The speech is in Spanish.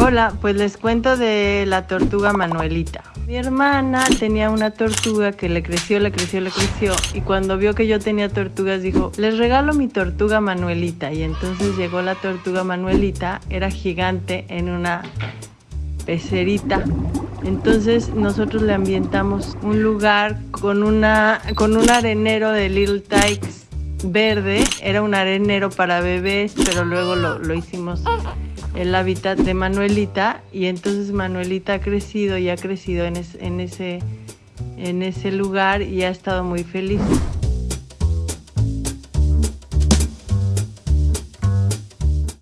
Hola, pues les cuento de la tortuga Manuelita. Mi hermana tenía una tortuga que le creció, le creció, le creció y cuando vio que yo tenía tortugas dijo, les regalo mi tortuga Manuelita y entonces llegó la tortuga Manuelita, era gigante en una pecerita. Entonces nosotros le ambientamos un lugar con, una, con un arenero de Little Tykes verde, era un arenero para bebés, pero luego lo, lo hicimos el hábitat de Manuelita y entonces Manuelita ha crecido y ha crecido en, ese, en ese lugar y ha estado muy feliz.